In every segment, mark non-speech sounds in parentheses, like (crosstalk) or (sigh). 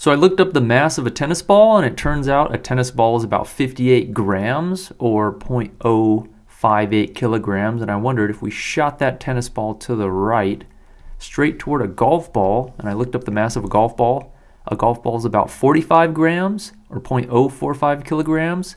So I looked up the mass of a tennis ball and it turns out a tennis ball is about 58 grams or 0.058 kilograms. And I wondered if we shot that tennis ball to the right, straight toward a golf ball, and I looked up the mass of a golf ball, a golf ball is about 45 grams or 0.045 kilograms.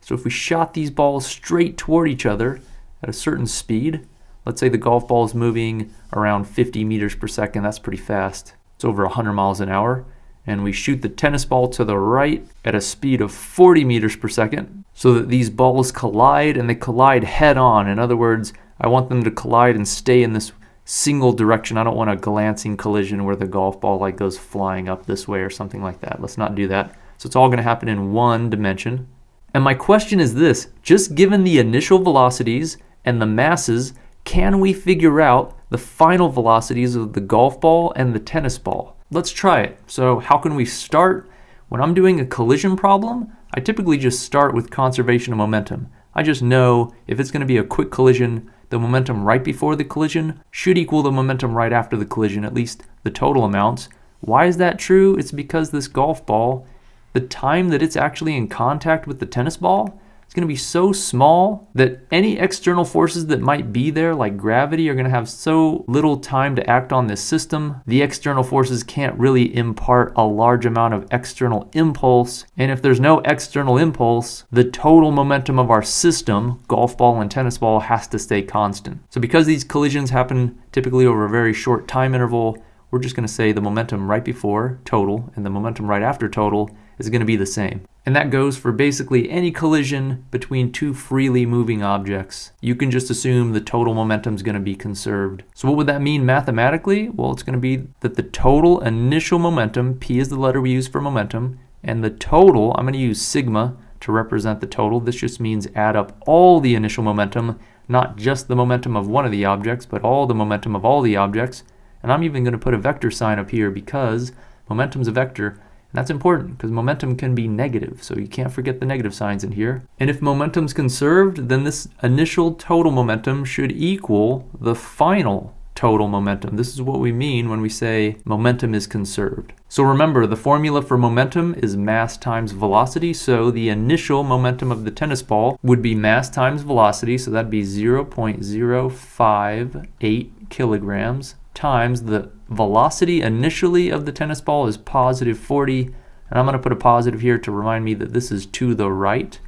So if we shot these balls straight toward each other at a certain speed, let's say the golf ball is moving around 50 meters per second, that's pretty fast. It's over 100 miles an hour and we shoot the tennis ball to the right at a speed of 40 meters per second so that these balls collide and they collide head on. In other words, I want them to collide and stay in this single direction. I don't want a glancing collision where the golf ball like goes flying up this way or something like that. Let's not do that. So it's all going to happen in one dimension. And my question is this, just given the initial velocities and the masses, can we figure out the final velocities of the golf ball and the tennis ball? Let's try it. So how can we start? When I'm doing a collision problem, I typically just start with conservation of momentum. I just know if it's going to be a quick collision, the momentum right before the collision should equal the momentum right after the collision, at least the total amounts. Why is that true? It's because this golf ball, the time that it's actually in contact with the tennis ball, going to be so small that any external forces that might be there, like gravity, are going to have so little time to act on this system. The external forces can't really impart a large amount of external impulse. And if there's no external impulse, the total momentum of our system, golf ball and tennis ball, has to stay constant. So because these collisions happen typically over a very short time interval, we're just going to say the momentum right before total and the momentum right after total is going to be the same. And that goes for basically any collision between two freely moving objects. You can just assume the total momentum is going to be conserved. So what would that mean mathematically? Well, it's going to be that the total initial momentum, P is the letter we use for momentum, and the total, I'm going to use sigma to represent the total. This just means add up all the initial momentum, not just the momentum of one of the objects, but all the momentum of all the objects. And I'm even going to put a vector sign up here because momentum is a vector. That's important because momentum can be negative, so you can't forget the negative signs in here. And if momentum's conserved, then this initial total momentum should equal the final total momentum. This is what we mean when we say momentum is conserved. So remember, the formula for momentum is mass times velocity, so the initial momentum of the tennis ball would be mass times velocity, so that'd be 0.058 kilograms times the velocity initially of the tennis ball is positive 40 and I'm going to put a positive here to remind me that this is to the right.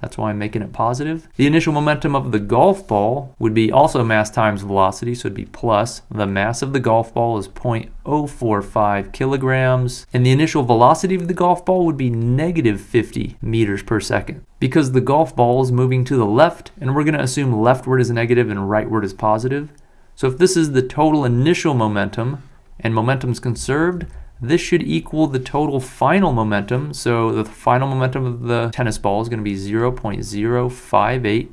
That's why I'm making it positive. The initial momentum of the golf ball would be also mass times velocity, so it'd be plus. The mass of the golf ball is 0.045 kilograms, and the initial velocity of the golf ball would be negative 50 meters per second. Because the golf ball is moving to the left, and we're going to assume leftward is negative and rightward is positive, so if this is the total initial momentum and momentum is conserved, this should equal the total final momentum. So the final momentum of the tennis ball is going to be 0.058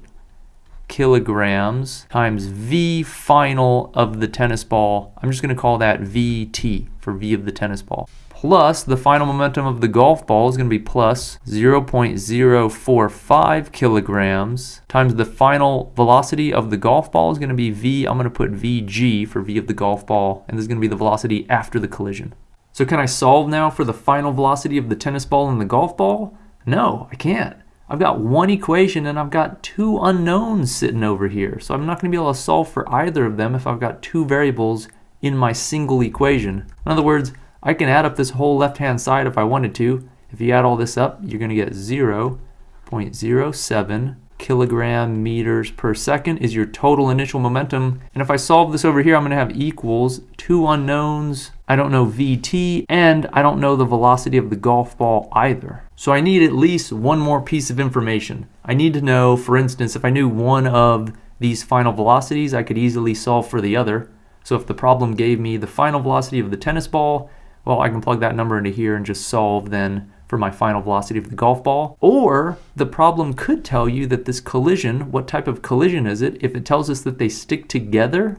kilograms times V final of the tennis ball. I'm just going to call that VT for V of the tennis ball plus the final momentum of the golf ball is going to be plus 0.045 kilograms times the final velocity of the golf ball is going to be v. I'm going to put vg for v of the golf ball, and this is going to be the velocity after the collision. So can I solve now for the final velocity of the tennis ball and the golf ball? No, I can't. I've got one equation and I've got two unknowns sitting over here. So I'm not going to be able to solve for either of them if I've got two variables in my single equation. In other words, I can add up this whole left-hand side if I wanted to. If you add all this up, you're going to get 0 0.07 kilogram meters per second is your total initial momentum. And if I solve this over here, I'm going to have equals two unknowns. I don't know VT, and I don't know the velocity of the golf ball either. So I need at least one more piece of information. I need to know, for instance, if I knew one of these final velocities, I could easily solve for the other. So if the problem gave me the final velocity of the tennis ball well, I can plug that number into here and just solve then for my final velocity of the golf ball. Or the problem could tell you that this collision, what type of collision is it? If it tells us that they stick together,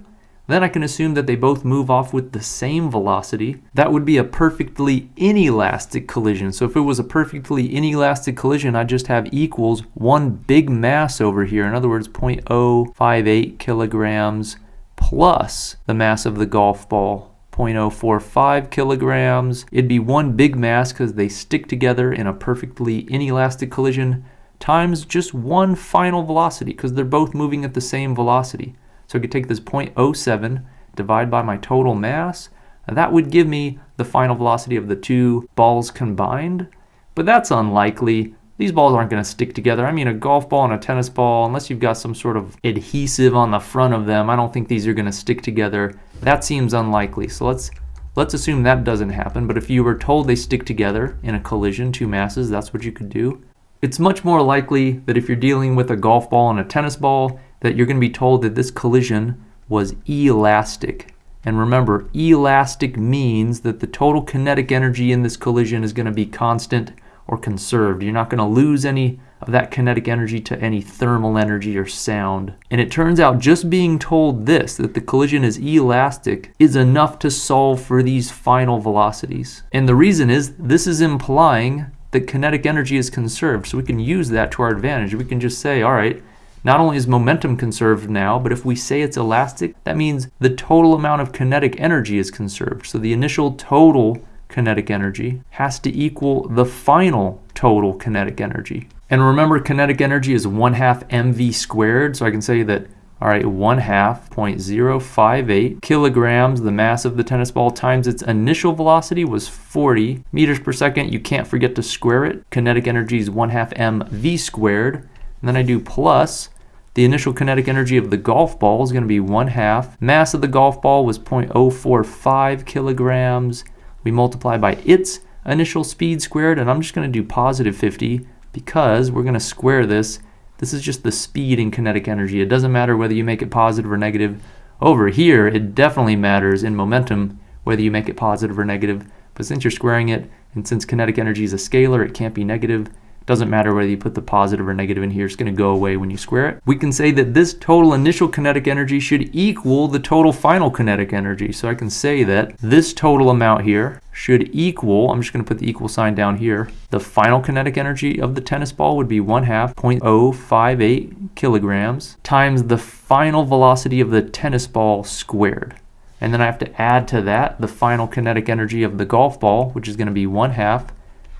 then I can assume that they both move off with the same velocity. That would be a perfectly inelastic collision. So if it was a perfectly inelastic collision, I'd just have equals one big mass over here. In other words, 0.058 kilograms plus the mass of the golf ball 0.045 kilograms. It'd be one big mass because they stick together in a perfectly inelastic collision times just one final velocity because they're both moving at the same velocity. So I could take this 0.07, divide by my total mass, that would give me the final velocity of the two balls combined. But that's unlikely. These balls aren't going to stick together. I mean, a golf ball and a tennis ball, unless you've got some sort of adhesive on the front of them, I don't think these are going to stick together. That seems unlikely. So let's let's assume that doesn't happen. But if you were told they stick together in a collision, two masses, that's what you could do. It's much more likely that if you're dealing with a golf ball and a tennis ball, that you're going to be told that this collision was elastic. And remember, elastic means that the total kinetic energy in this collision is going to be constant or conserved. You're not going to lose any of that kinetic energy to any thermal energy or sound. And it turns out just being told this, that the collision is elastic, is enough to solve for these final velocities. And the reason is this is implying that kinetic energy is conserved. So we can use that to our advantage. We can just say, all right, not only is momentum conserved now, but if we say it's elastic, that means the total amount of kinetic energy is conserved. So the initial total kinetic energy has to equal the final total kinetic energy. And remember, kinetic energy is 1 half mv squared, so I can say that all right, 1 half 0.058 kilograms, the mass of the tennis ball, times its initial velocity was 40 meters per second. You can't forget to square it. Kinetic energy is 1 half mv squared. And then I do plus the initial kinetic energy of the golf ball is going to be 1 half. Mass of the golf ball was 0.045 kilograms. We multiply by its initial speed squared, and I'm just going to do positive 50 because we're going to square this this is just the speed in kinetic energy. It doesn't matter whether you make it positive or negative. Over here, it definitely matters in momentum whether you make it positive or negative. But since you're squaring it, and since kinetic energy is a scalar, it can't be negative. Doesn't matter whether you put the positive or negative in here, it's going to go away when you square it. We can say that this total initial kinetic energy should equal the total final kinetic energy. So I can say that this total amount here should equal, I'm just going to put the equal sign down here, the final kinetic energy of the tennis ball would be 1 half 0.058 kilograms times the final velocity of the tennis ball squared. And then I have to add to that the final kinetic energy of the golf ball, which is going to be 1 half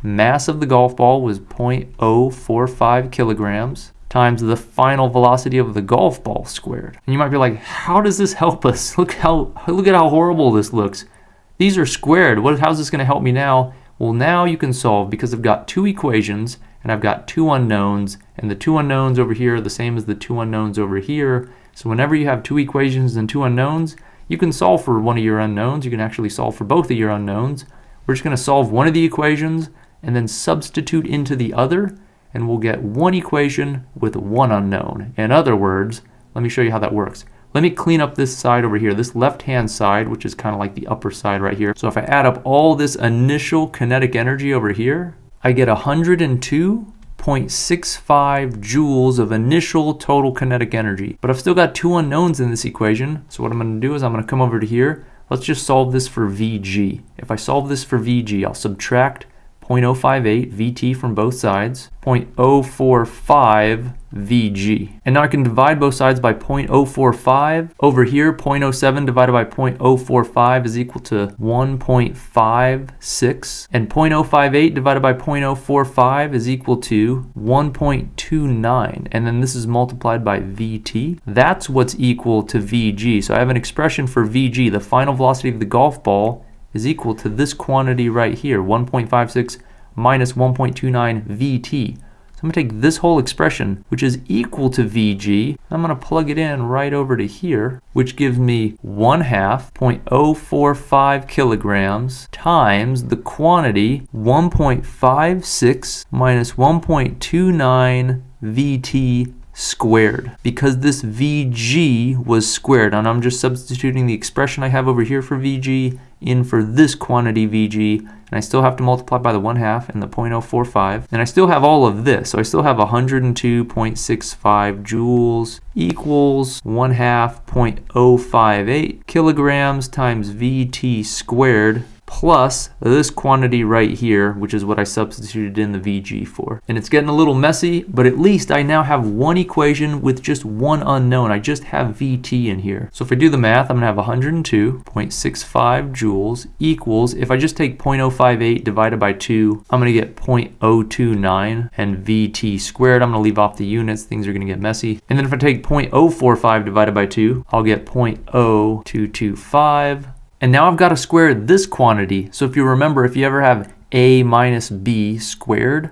Mass of the golf ball was 0.045 kilograms times the final velocity of the golf ball squared. And you might be like, how does this help us? (laughs) Look how look at how horrible this looks. These are squared. What how's this going to help me now? Well, now you can solve because I've got two equations and I've got two unknowns and the two unknowns over here are the same as the two unknowns over here. So whenever you have two equations and two unknowns, you can solve for one of your unknowns. You can actually solve for both of your unknowns. We're just going to solve one of the equations and then substitute into the other, and we'll get one equation with one unknown. In other words, let me show you how that works. Let me clean up this side over here, this left-hand side, which is kind of like the upper side right here. So if I add up all this initial kinetic energy over here, I get 102.65 joules of initial total kinetic energy. But I've still got two unknowns in this equation. So what I'm going to do is I'm going to come over to here. Let's just solve this for VG. If I solve this for VG, I'll subtract 0.058 VT from both sides, 0.045 VG. And now I can divide both sides by 0.045. Over here, 0.07 divided by 0.045 is equal to 1.56. And 0.058 divided by 0.045 is equal to 1.29. And then this is multiplied by VT. That's what's equal to VG. So I have an expression for VG, the final velocity of the golf ball, is equal to this quantity right here, 1.56 minus 1.29 VT. So I'm going to take this whole expression, which is equal to VG, I'm going to plug it in right over to here, which gives me 1 half 0.045 kilograms times the quantity 1.56 minus 1.29 VT squared because this VG was squared and I'm just substituting the expression I have over here for VG in for this quantity VG and I still have to multiply by the 1 half and the 0.045 and I still have all of this. So I still have 102.65 joules equals 1 half 0.058 kilograms times VT squared plus this quantity right here, which is what I substituted in the VG for. And it's getting a little messy, but at least I now have one equation with just one unknown. I just have VT in here. So if I do the math, I'm gonna have 102.65 joules equals, if I just take 0.058 divided by two, I'm gonna get 0.029 and VT squared. I'm gonna leave off the units, things are gonna get messy. And then if I take 0.045 divided by two, I'll get 0.0225 and now I've got to square this quantity. So if you remember, if you ever have a minus b squared,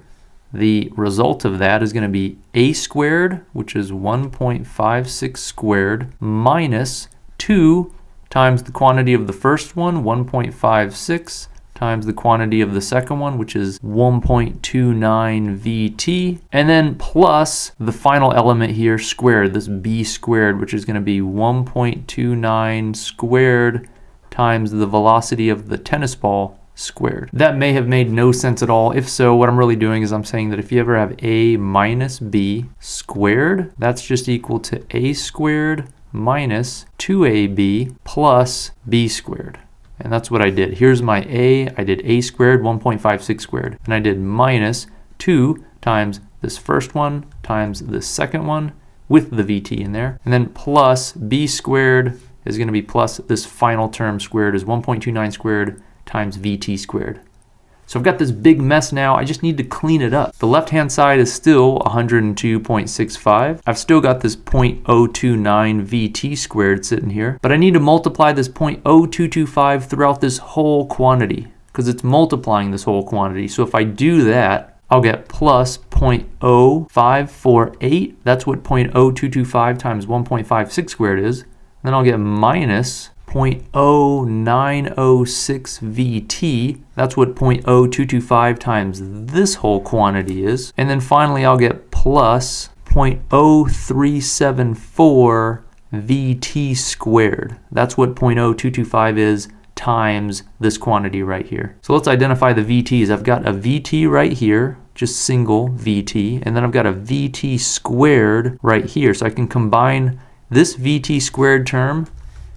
the result of that is going to be a squared, which is 1.56 squared, minus 2 times the quantity of the first one, 1.56, times the quantity of the second one, which is 1.29 VT, and then plus the final element here squared, this b squared, which is going to be 1.29 squared times the velocity of the tennis ball squared. That may have made no sense at all. If so, what I'm really doing is I'm saying that if you ever have a minus b squared, that's just equal to a squared minus 2ab plus b squared. And that's what I did. Here's my a. I did a squared, 1.56 squared. And I did minus 2 times this first one times this second one with the vt in there. And then plus b squared is going to be plus this final term squared is 1.29 squared times vt squared. So I've got this big mess now. I just need to clean it up. The left-hand side is still 102.65. I've still got this 0.029 VT squared sitting here, but I need to multiply this 0.0225 throughout this whole quantity because it's multiplying this whole quantity. So if I do that, I'll get plus 0.0548. That's what 0.0225 times 1.56 squared is. Then I'll get minus 0.0906 VT. That's what 0.0225 times this whole quantity is. And then finally I'll get plus 0.0374 VT squared. That's what 0.0225 is times this quantity right here. So let's identify the VTs. I've got a VT right here, just single VT, and then I've got a VT squared right here. So I can combine this VT squared term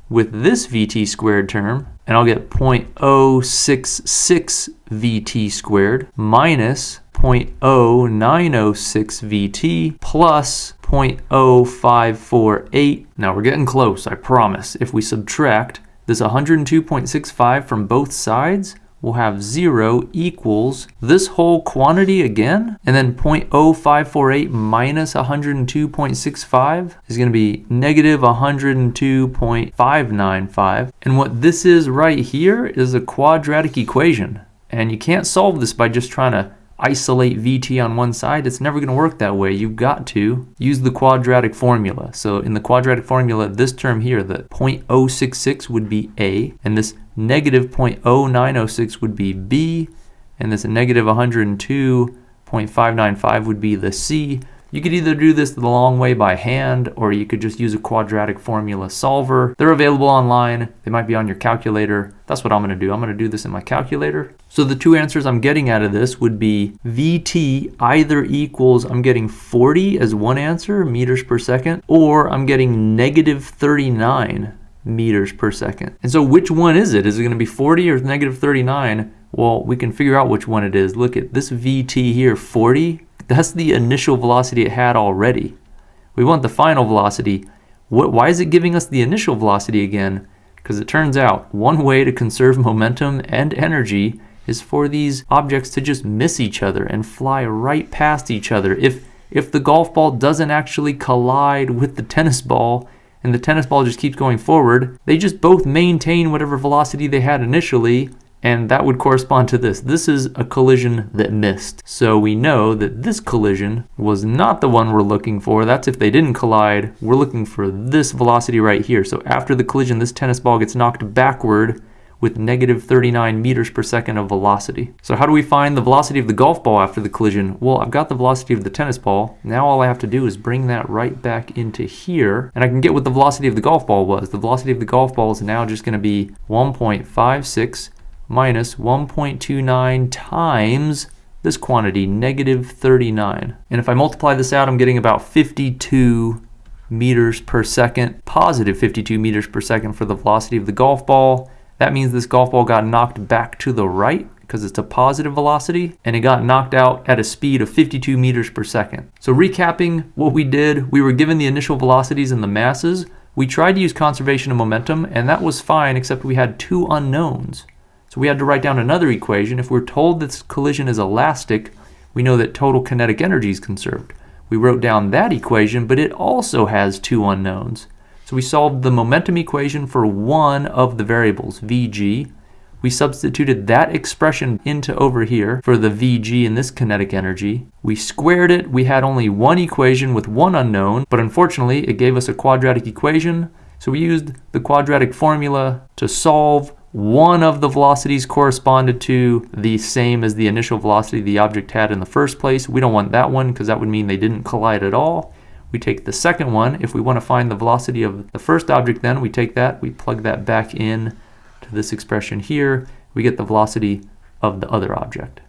with this VT squared term, and I'll get 0.066 VT squared minus 0.0906 VT plus 0.0548. Now we're getting close, I promise. If we subtract this 102.65 from both sides, we'll have 0 equals this whole quantity again, and then 0.0548 minus 102.65 is going to be negative 102.595. And what this is right here is a quadratic equation. And you can't solve this by just trying to isolate VT on one side, it's never going to work that way. You've got to use the quadratic formula. So in the quadratic formula, this term here, the 0.066 would be A, and this negative 0.0906 would be B, and this negative 102.595 would be the C. You could either do this the long way by hand, or you could just use a quadratic formula solver. They're available online. They might be on your calculator. That's what I'm going to do. I'm going to do this in my calculator. So the two answers I'm getting out of this would be VT either equals, I'm getting 40 as one answer, meters per second, or I'm getting negative 39 meters per second. And so which one is it? Is it going to be 40 or negative 39? Well, we can figure out which one it is. Look at this VT here, 40 that's the initial velocity it had already. We want the final velocity. What, why is it giving us the initial velocity again? Because it turns out one way to conserve momentum and energy is for these objects to just miss each other and fly right past each other. If, if the golf ball doesn't actually collide with the tennis ball and the tennis ball just keeps going forward, they just both maintain whatever velocity they had initially and that would correspond to this. This is a collision that missed. So we know that this collision was not the one we're looking for. That's if they didn't collide. We're looking for this velocity right here. So after the collision, this tennis ball gets knocked backward with negative 39 meters per second of velocity. So how do we find the velocity of the golf ball after the collision? Well, I've got the velocity of the tennis ball. Now all I have to do is bring that right back into here, and I can get what the velocity of the golf ball was. The velocity of the golf ball is now just going to be 1.56 minus 1.29 times this quantity, negative 39. And if I multiply this out, I'm getting about 52 meters per second, positive 52 meters per second for the velocity of the golf ball. That means this golf ball got knocked back to the right because it's a positive velocity and it got knocked out at a speed of 52 meters per second. So recapping what we did, we were given the initial velocities and the masses. We tried to use conservation of momentum and that was fine except we had two unknowns. So we had to write down another equation. If we're told this collision is elastic, we know that total kinetic energy is conserved. We wrote down that equation, but it also has two unknowns. So we solved the momentum equation for one of the variables, Vg, we substituted that expression into over here for the Vg in this kinetic energy. We squared it. We had only one equation with one unknown, but unfortunately it gave us a quadratic equation. So we used the quadratic formula to solve one of the velocities corresponded to the same as the initial velocity the object had in the first place. We don't want that one because that would mean they didn't collide at all. We take the second one. If we want to find the velocity of the first object then, we take that, we plug that back in to this expression here, we get the velocity of the other object.